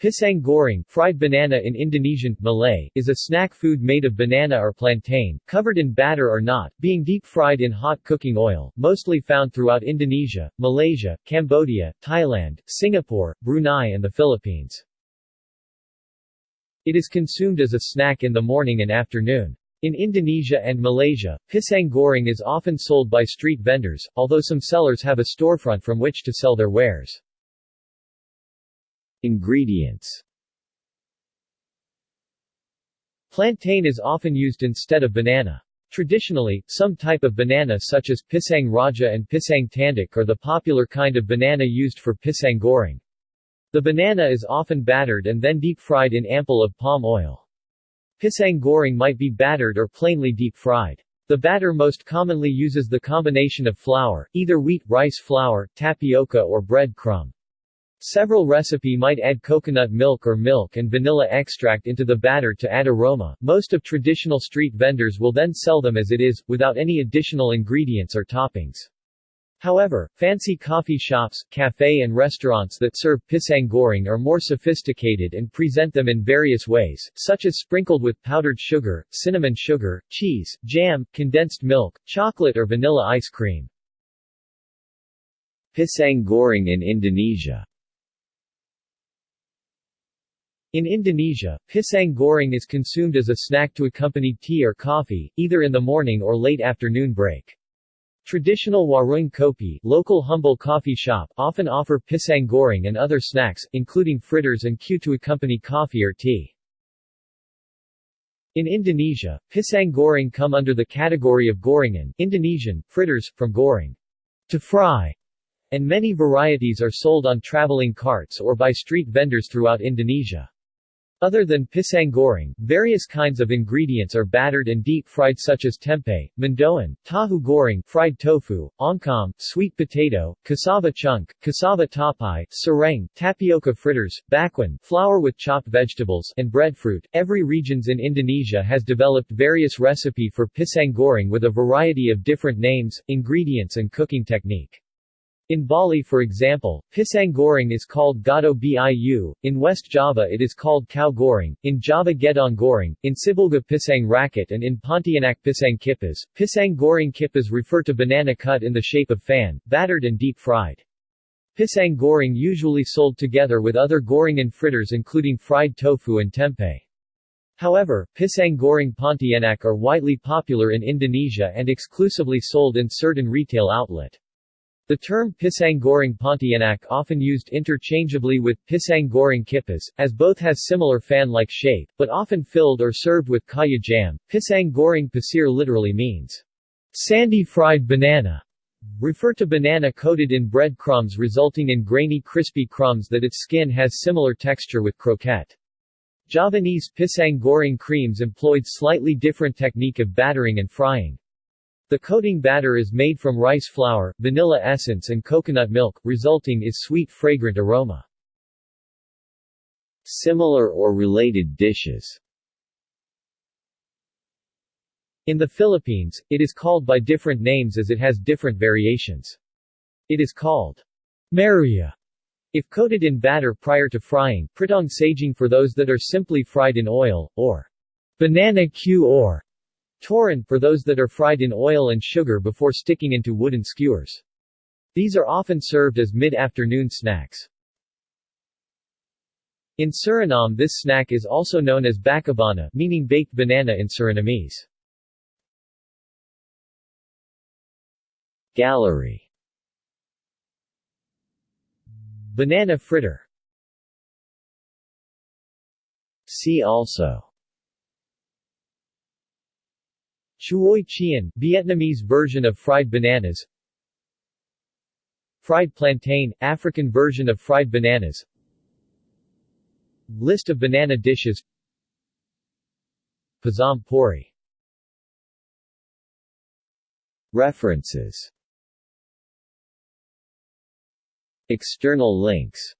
Pisang goreng fried banana in Indonesian, Malay, is a snack food made of banana or plantain, covered in batter or not, being deep-fried in hot cooking oil, mostly found throughout Indonesia, Malaysia, Cambodia, Thailand, Singapore, Brunei and the Philippines. It is consumed as a snack in the morning and afternoon. In Indonesia and Malaysia, pisang goreng is often sold by street vendors, although some sellers have a storefront from which to sell their wares. Ingredients Plantain is often used instead of banana. Traditionally, some type of banana such as pisang raja and pisang tanduk are the popular kind of banana used for pisang goreng. The banana is often battered and then deep-fried in ample of palm oil. Pisang goreng might be battered or plainly deep-fried. The batter most commonly uses the combination of flour, either wheat, rice flour, tapioca or bread crumb. Several recipe might add coconut milk or milk and vanilla extract into the batter to add aroma. Most of traditional street vendors will then sell them as it is, without any additional ingredients or toppings. However, fancy coffee shops, cafe and restaurants that serve pisang goreng are more sophisticated and present them in various ways, such as sprinkled with powdered sugar, cinnamon sugar, cheese, jam, condensed milk, chocolate or vanilla ice cream. Pisang goreng in Indonesia in Indonesia, pisang goreng is consumed as a snack to accompany tea or coffee, either in the morning or late afternoon break. Traditional warung kopi local humble coffee shop often offer pisang goreng and other snacks, including fritters and kue to accompany coffee or tea. In Indonesia, pisang goreng come under the category of gorengan Indonesian, fritters, from goreng, to fry, and many varieties are sold on traveling carts or by street vendors throughout Indonesia. Other than pisang goreng, various kinds of ingredients are battered and deep-fried such as tempeh, mendoan, tahu goreng, fried tofu, oncom, sweet potato, cassava chunk, cassava tapai, cireng, tapioca fritters, bakwan, flour with chopped vegetables, and breadfruit. Every regions in Indonesia has developed various recipe for pisang goreng with a variety of different names, ingredients and cooking technique. In Bali for example, pisang goreng is called godoh biu, in West Java it is called cau goreng, in Java gedang goreng, in Sibolga pisang rakit and in Pontianak pisang kipas. Pisang goreng kipas refer to banana cut in the shape of fan, battered and deep-fried. Pisang goreng usually sold together with other goreng and fritters including fried tofu and tempeh. However, pisang goreng pontianak are widely popular in Indonesia and exclusively sold in certain retail outlet. The term pisang goreng pontianak often used interchangeably with pisang goreng kipas, as both has similar fan-like shape, but often filled or served with kaya jam. Pisang goreng pasir literally means sandy fried banana. Refer to banana coated in bread crumbs resulting in grainy crispy crumbs that its skin has similar texture with croquette. Javanese pisang goreng kremes employed slightly different technique of battering and frying. The coating batter is made from rice flour, vanilla essence and coconut milk, resulting is sweet fragrant aroma. Similar or related dishes In the Philippines, it is called by different names as it has different variations. It is called maruya if coated in batter prior to frying, pritong saging for those that are simply fried in oil, or banana cue or Turon, for those that are fried in oil and sugar before sticking into wooden skewers. These are often served as mid-afternoon snacks. In Suriname this snack is also known as bakabana, meaning baked banana in Surinamese. Gallery Banana fritter See also Chuoi chien, Vietnamese version of fried bananas. Fried plantain, African version of fried bananas. List of banana dishes. Pazham pori. References. External links